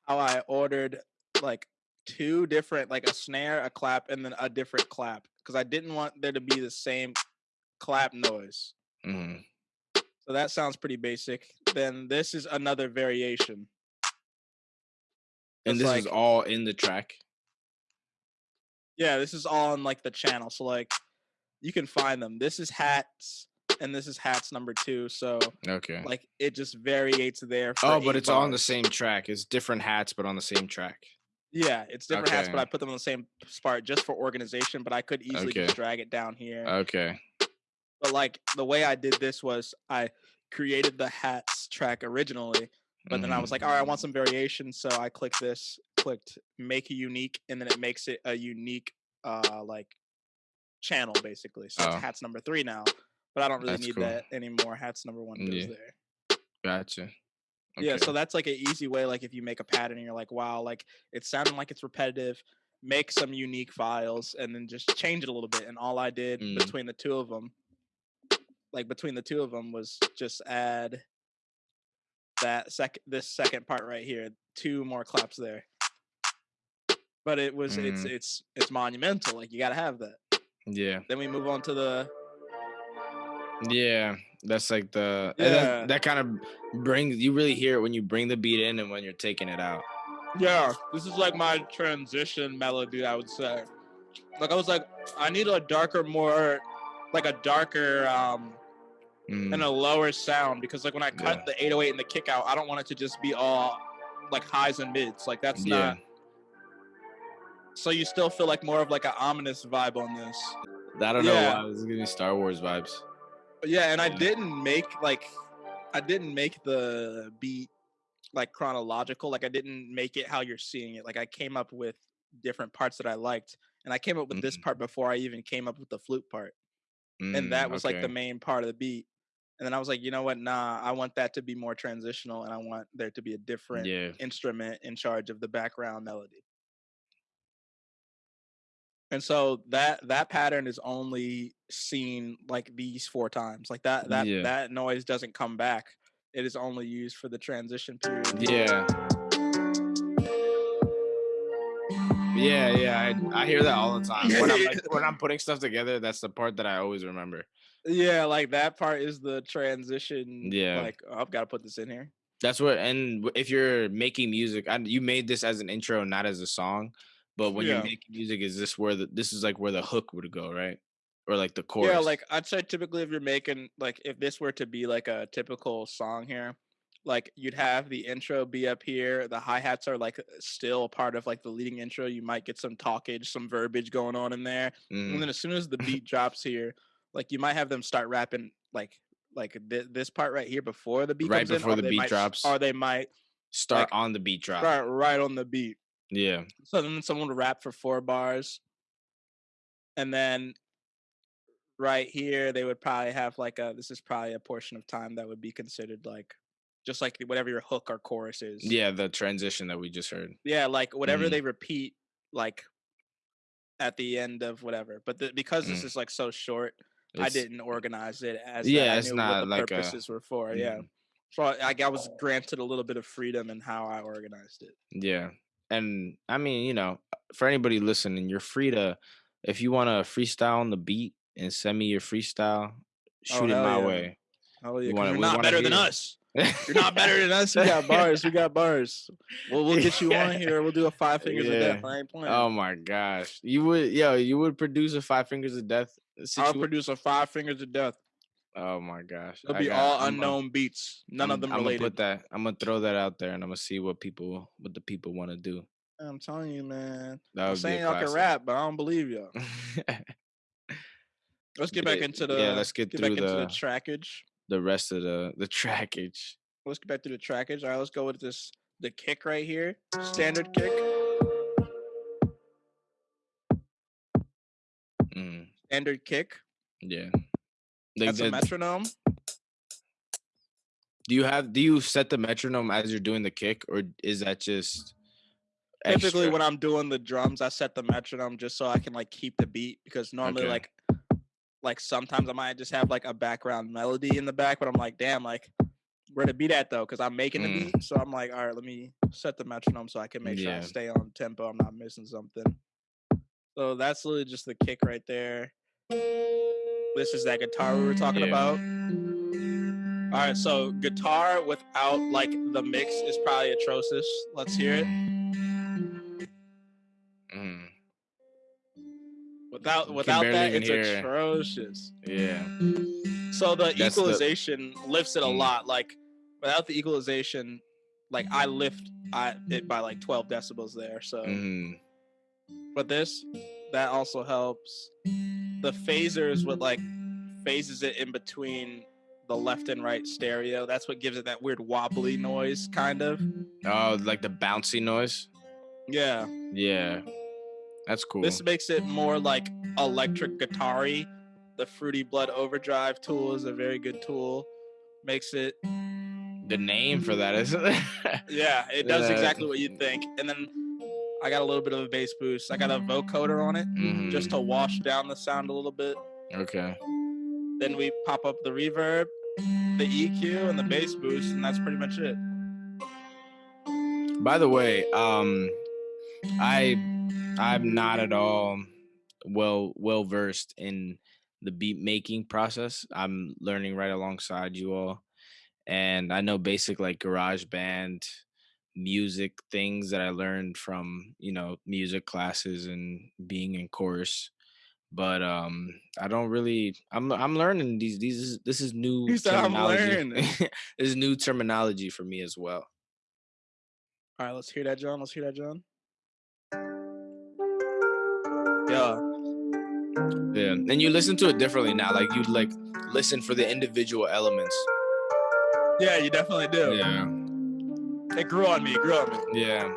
how I ordered like two different, like a snare, a clap, and then a different clap because I didn't want there to be the same clap noise. Mhm. So that sounds pretty basic. Then this is another variation. And this is all in the track. Yeah, this is all on like the channel. So like you can find them. This is hats and this is hats number two. So Okay. like it just variates there. Oh, but it's all on the same track. It's different hats, but on the same track. Yeah, it's different hats, but I put them on the same spot just for organization. But I could easily just drag it down here. Okay. but like the way I did this was I created the hats track originally, but then I was like, all right, I want some variation, so I clicked this, clicked make a unique, and then it makes it a unique uh like channel basically. So Oh. it's hats number three now, but I don't really That's need cool. that anymore. Hats number one goes Yeah. there. Gotcha. Yeah, so that's like an easy way. Like if you make a pattern and you're like, wow, like it's sounding like it's repetitive. Make some unique files and then just change it a little bit. And all I did Mm. between the two of them, like between the two of them, was just add that second, this second part right here, two more claps there. But it was, it's, Mm. it's, it's monumental. Like you got to have that. yeah. Then we move on to the Yeah. That's like the and that, Yeah. that kind of brings you really hear it when you bring the beat in and when you're taking it out. Yeah, this is like my transition melody, I would say. Like I was like, I need a darker, more like a darker um Mm, and a lower sound because like when I cut Yeah. the 808 and the kick out, I don't want it to just be all like highs and mids. Like that's yeah. not so you still feel like more of like an ominous vibe on this. I don't know yeah. why this is giving me Star Wars vibes. Yeah, and I didn't make like I didn't make the beat like chronological. Like I didn't make it how you're seeing it. Like I came up with different parts that I liked, and I came up with this Mhm. part before I even came up with the flute part, Mm, and that was like the main part of the beat. And then I was like, you know what? Nah, I want that to be more transitional, and I want there to be a different Yeah. instrument in charge of the background melody. And so that that pattern is only seen like these four times. Like that that Yeah. that noise doesn't come back. It is only used for the transition period. Yeah. Yeah, yeah, I, I hear that all the time. When I'm like, when I'm putting stuff together, that's the part that I always remember. Yeah, like that part is the transition. Yeah. Like oh, I've got to put this in here. That's what, and if you're making music, and you made this as an intro, not as a song. But when Yeah. you're making music, is this where the this is like where the hook would go, right? Or like the chorus? Yeah, like I'd say typically if you're making like if this were to be like a typical song here, like you'd have the intro be up here. The hi hats are like still part of like the leading intro. You might get some talkage, some verbiage going on in there, Mm, and then as soon as the beat drops here, like you might have them start rapping like like th- this part right here before the beat Right comes in, before or the beat might drops. or they might start like, on the beat drop. start right on the beat. Yeah, So then someone would rap for four bars. And then right here, they would probably have like a this is probably a portion of time that would be considered like just like whatever your hook or chorus is. yeah, the transition that we just heard. Yeah, like whatever Mhm. they repeat like at the end of whatever. But the, because this Mm. is like so short, I didn't organize it as. Yeah, I it's knew not what the like a- purposes were for. Yeah. Mhm. So I, I was granted a little bit of freedom in how I organized it. Yeah. And I mean, you know, for anybody listening, you're free to if you want to freestyle on the beat and send me your freestyle, oh, shoot it my yeah. way. Oh yeah, 'cause wanna- you're not better than it. us. You're not better than us. We got bars. We got bars. We'll we'll get you on here. We'll do a five fingers of death. I ain't playing. Oh my gosh. You would yo, you would produce a five fingers of death I'll produce a five fingers of death. Oh my gosh. It'll be got- all I'm gonna- unknown beats. None I'm, of them I'm related. gonna put that. I'm gonna throw that out there, and I'm gonna see what people, what the people want to do. I'm telling you, man. I'm saying y'all can rap, but I don't believe y'all. Let's get back into the. yeah, let's get back through the the- trackage. the rest of the the trackage. Let's get back to the trackage. All right, let's go with this. The kick right here, standard kick, Mm, standard kick. yeah. Like That's a the- metronome. do you have do you set the metronome as you're doing the kick, or is that just Typically, extra? when I'm doing the drums, I set the metronome just so I can like keep the beat because normally, Okay. like, like sometimes I might just have like a background melody in the back, but I'm like, damn, like, where to beat at though? Because I'm making the Mm. beat, so I'm like, all right, let me set the metronome so I can make sure I stay on tempo. I'm not missing something. So that's literally just the kick right there. This is that guitar we were talking Yeah. about. All right, so guitar without like the mix is probably atrocious. Let's hear it. Mm, Without without that, it's hear- atrocious. yeah. So the That's the- equalization lifts it a Mm. lot. Like without the equalization, like I lift I it by like 12 decibels there. So Mm, but this that also helps. The phasers what like phases it in between the left and right stereo. That's what gives it that weird wobbly noise, kind of. oh, like the bouncy noise. Yeah. Yeah, that's cool. This makes it more like electric guitar The Fruity Blood Overdrive tool is a very good tool. Makes it the name for that is. yeah, it does exactly what you'd think. And then I got a little bit of a bass boost. I got a vocoder on it Mhm, just to wash down the sound a little bit. okay. Then we pop up the reverb, the EQ, and the bass boost, and that's pretty much it. By the way, um, I I'm not at all well well versed in the beat making process. I'm learning right alongside you all, and I know basic like GarageBand music things that I learned from you know music classes and being in chorus. But um, I don't really. I'm I'm learning these. These is- this is new You said, "I'm terminology. learning." this is new terminology for me as well. All right, let's hear that, John. Let's hear that, John. Yeah. Yeah, and you listen to it differently now. Like you like listen for the individual elements. Yeah, you definitely do. Yeah, It grew on me. It grew on me. yeah,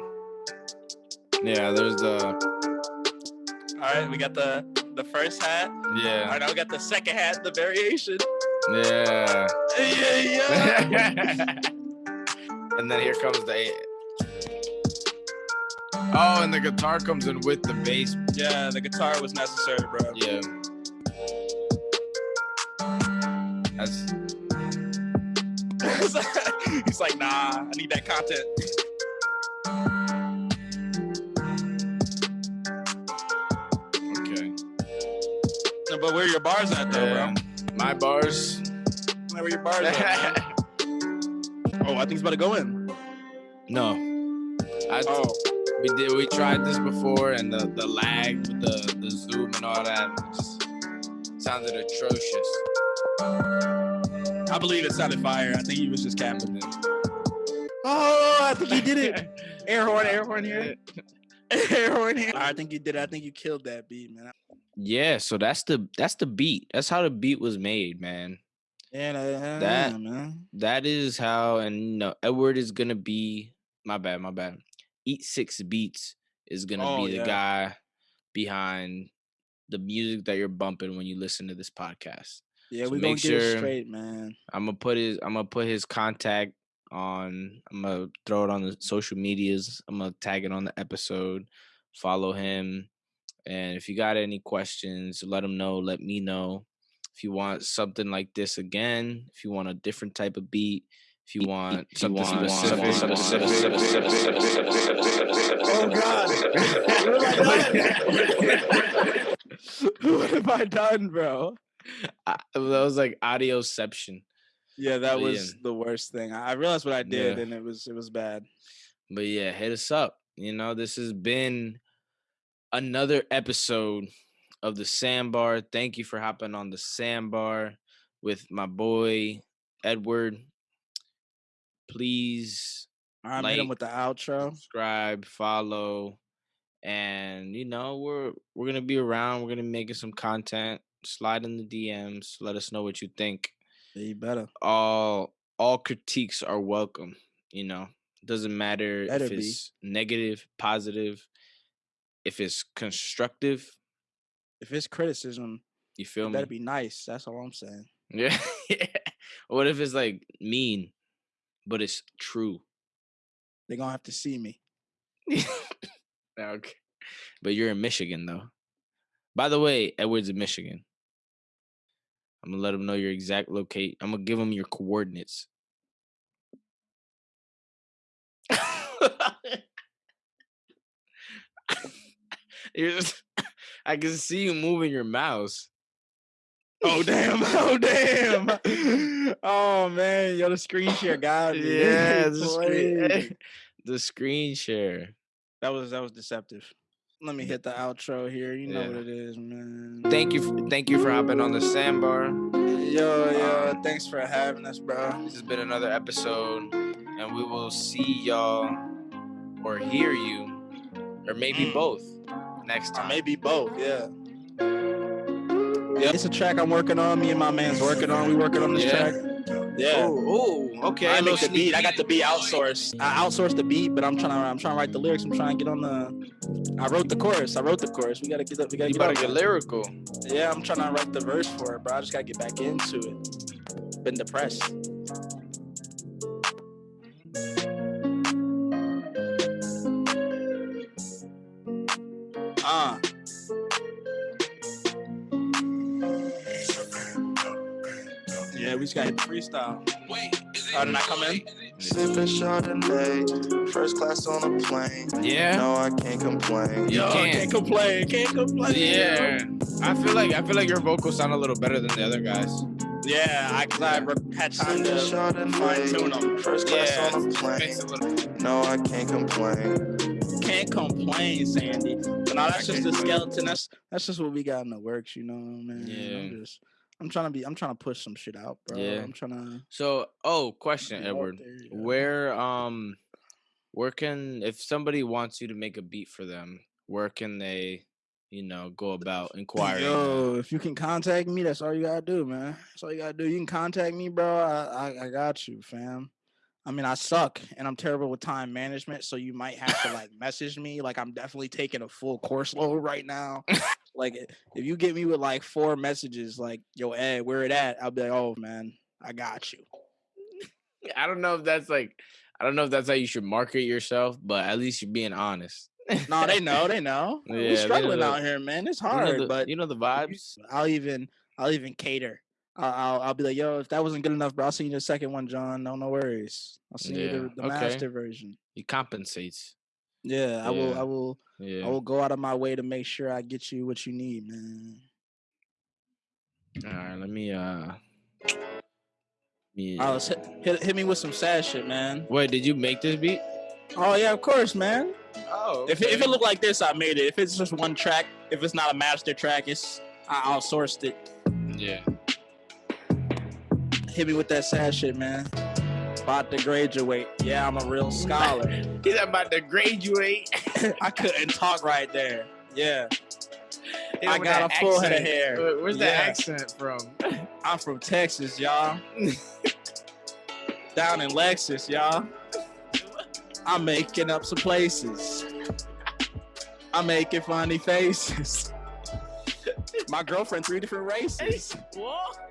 yeah. There's the All right, we got the the first hat. Yeah, right, now we got the second hat, the variation. yeah. Yeah, yeah. and then here comes the Oh, and the guitar comes in with the bass. Yeah, the guitar was necessary, bro. Yeah. That's He's like, nah, I need that content. okay. But where your bars at though, Yeah. My bars. bro? Where your bars at? Oh, I think it's about to go in. no. I, Oh, we did we tried this before and the, the lag with the, the zoom and all that just sounded atrocious. I believe it sounded fire. I think he was just capping. It. Oh, I think he did it. Air horn, air horn here. Air horn here. I think you did it. I think you killed that beat, man. Yeah, so that's the that's the beat. That's how the beat was made, man. Yeah, that, That- yeah, man. That is how and you know Edward is gonna be my bad, my bad. Eat Six Beats is gonna Oh, be the yeah. guy behind the music that you're bumping when you listen to this podcast. Yeah, So we gonna make get it straight, man. I'm gonna put his I'm gonna put his contact on I'm gonna throw it on the social medias. I'm gonna tag it on the episode. Follow him. And if you got any questions, let him know. Let me know. If you want something like this again, if you want a different type of beat, if you want something specific, Oh God! what have I done, bro? I- that was like audioception. Yeah, that But yeah. was the worst thing. I I realized what I did, Yeah. and it was it was bad. But yeah, hit us up. You know, this has been another episode of the Sandbar. Thank you for hopping on the Sandbar with my boy Edward. Please All right, hit him with the outro. subscribe, follow, and you know we're we're gonna be around. We're gonna be making some content. Slide in the DMs. Let us know what you think. Yeah, you better. all all critiques are welcome you know doesn't matter Better if be. it's negative positive if it's constructive If it's criticism, you it feel me better be nice. That's all I'm saying. yeah what if it's like mean but it's true They're gonna have to see me. okay but you're in michigan though by the way edward's in michigan i'm gonna let them know your exact locate i'm gonna give them your coordinates You're just, I can see you moving your mouse. Oh damn! Oh damn! oh man, yo, the screen share got me. Yeah, the screen, the screen share. That was that was deceptive. Let me hit the outro here. You know Yeah. what it is, man. Thank you, f- thank you for hopping on the sandbar. Yo, yo, thanks for having us, bro. This has been another episode, and we will see y'all or hear you, or maybe Mm. both next Or time. maybe both, yeah. Yeah, it's a track I'm working on. Me and my man's working on. We working on this Yeah. track. Yeah. Oh, okay. I make the beat. I got the beat outsourced. I outsourced the beat, but I'm trying to. I'm trying to write the lyrics. I'm trying to get on the. I wrote the chorus. I wrote the chorus. We gotta get up. We gotta You get up. get lyrical. Yeah, I'm trying to write the verse for it, bro. I just gotta get back into it. Been depressed. We just gotta hit the freestyle. Oh, did I come in? Sipping Chardonnay, first class on a plane. Yeah. No, I can't complain. You Yo, can't. can't complain. Can't complain. Yeah. I feel like I feel like your vocals sound a little better than the other guys. Yeah, I, cause I re- had time Sipping to fine tune them. Chardonnay, first class Yeah, on a Makes plane. it a little- No, I can't complain. Can't complain, Sandy. But no, that's just can't the complain. skeleton. That's that's just what we got in the works, you know, man. Yeah. I'm just I'm trying to be I'm trying to push some shit out, bro. Yeah. I'm trying to So, oh, question, Edward. Where um where can if somebody wants you to make a beat for them, where can they, you know, go about inquiring? Yo, if you can contact me, that's all you gotta do, man. That's all you gotta do. You can contact me, bro. I, I, I got you, fam. I mean, I suck and I'm terrible with time management, so you might have to like message me. Like, I'm definitely taking a full course load right now. like, eh, if you get me with like four messages, like, yo, Ed, where it at? I'll be like, oh man, I got you. I don't know if that's like I don't know if that's how you should market yourself, but at least you're being honest. No, they know, they know. Yeah, we struggling out here, man. It's You know hard, the- but you know the vibes. I'll even I'll even cater. I'll, I'll be like, yo, if that wasn't good enough, bro, I'll send you the second one, John. No, no worries. I'll send you the, the okay. master version. He compensates. Yeah, I will. I will. Yeah. I will go out of my way to make sure I get you what you need, man. All right, let me uh. Yeah. Oh, let's hit, hit hit me with some sad shit, man. Wait, did you make this beat? Oh yeah, of course, man. Oh, If it, if it looked like this, I made it. If it's just one track, if it's not a master track, it's I outsourced it. yeah. Hit me with that sad shit, man. About to graduate. Yeah, I'm a real scholar. He's about to graduate. I couldn't talk right there. Yeah, Yeah, I got a full head of hair. Where- Where's that accent from? I'm from Texas, y'all. Down in Lexus, y'all. I'm making up some places. I'm making funny faces. My girlfriend, three different races. What?